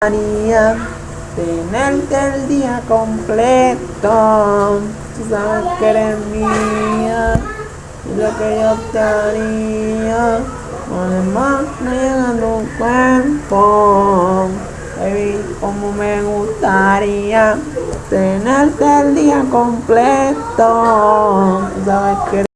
gustaría tenerte el día completo. Tú sabes que eres mía y lo que yo te haría. Además, no llega tu cuerpo. Baby, como me gustaría tenerte el día completo. Tú sabes que